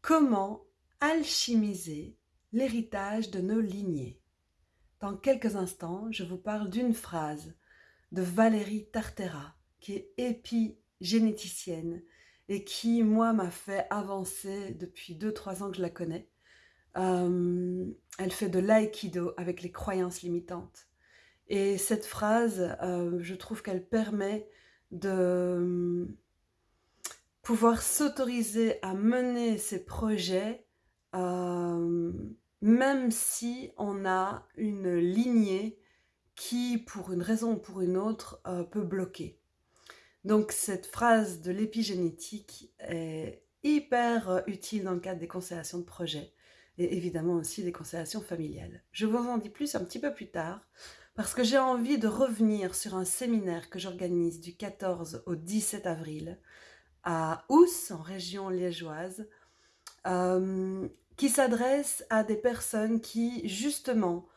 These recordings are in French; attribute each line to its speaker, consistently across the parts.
Speaker 1: Comment alchimiser l'héritage de nos lignées? Dans quelques instants, je vous parle d'une phrase de Valérie Tartera, qui est épigénéticienne et qui, moi, m'a fait avancer depuis 2-3 ans que je la connais. Euh, elle fait de l'aïkido avec les croyances limitantes. Et cette phrase, euh, je trouve qu'elle permet de pouvoir s'autoriser à mener ses projets euh, même si on a une lignée qui, pour une raison ou pour une autre, euh, peut bloquer. Donc cette phrase de l'épigénétique est hyper euh, utile dans le cadre des constellations de projets et évidemment aussi des constellations familiales. Je vous en dis plus un petit peu plus tard parce que j'ai envie de revenir sur un séminaire que j'organise du 14 au 17 avril à Ous, en région liégeoise, euh, qui s'adresse à des personnes qui, justement,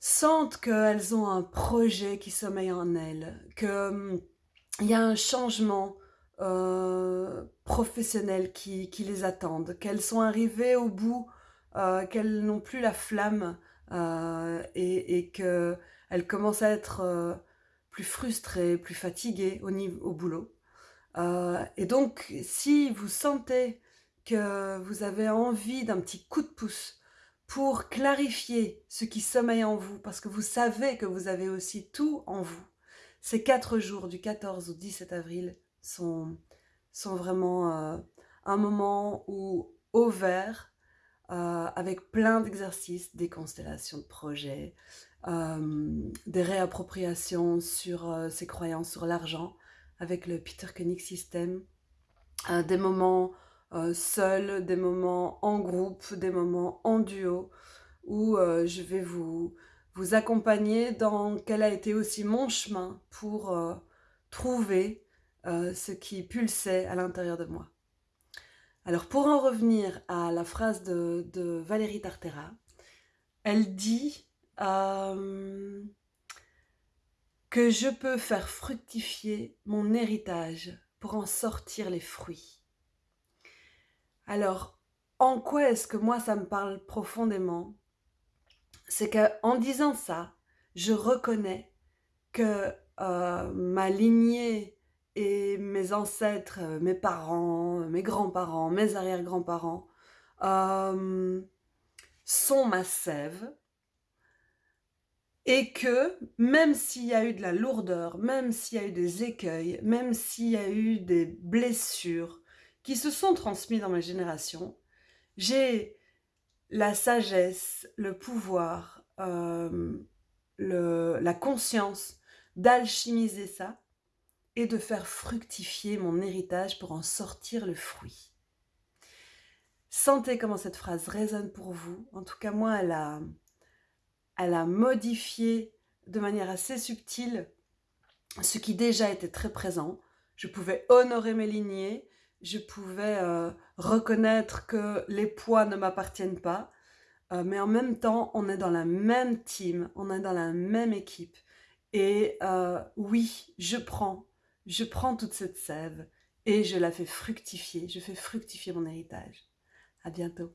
Speaker 1: sentent qu'elles ont un projet qui sommeille en elles, qu'il hum, y a un changement euh, professionnel qui, les attend, qu'elles sont arrivées au bout, euh, qu'elles n'ont plus la flamme et, qu'elles commencent à être plus frustrées, plus fatiguées au, niveau, au boulot. Euh, et donc, si vous sentez que vous avez envie d'un petit coup de pouce pour clarifier ce qui sommeille en vous, parce que vous savez que vous avez aussi tout en vous, ces quatre jours du 14 au 17 avril sont, sont vraiment euh, un moment où, euh, avec plein d'exercices, des constellations de projets, des réappropriations sur ses croyances sur l'argent, avec le Peter Koenig System, euh, des moments euh, seuls, des moments en groupe, des moments en duo, où euh, je vais vous, vous accompagner dans quel a été aussi mon chemin pour trouver ce qui pulsait à l'intérieur de moi. Alors pour en revenir à la phrase de, de Valérie Tartera, elle dit que je peux faire fructifier mon héritage pour en sortir les fruits. Alors, en quoi est-ce que moi ça me parle profondément? C'est qu'en disant ça, je reconnais que euh, ma lignée et mes ancêtres, mes parents, mes grands-parents, mes arrière-grands-parents euh, sont ma sève, et que même s'il y a eu de la lourdeur, même s'il y a eu des écueils, même s'il y a eu des blessures qui se sont transmises dans ma génération, j'ai la sagesse, le pouvoir, euh, la conscience d'alchimiser ça et de faire fructifier mon héritage pour en sortir le fruit. Sentez comment cette phrase résonne pour vous. En tout cas, moi, elle a, elle a modifié de manière assez subtile ce qui déjà était très présent. Je pouvais honorer mes lignées, je pouvais euh, reconnaître que les poids ne m'appartiennent pas, euh, mais en même temps, on est dans la même team, on est dans la même équipe. Et euh, oui, je prends, je prends toute cette sève et je la fais fructifier, je fais fructifier mon héritage. À bientôt.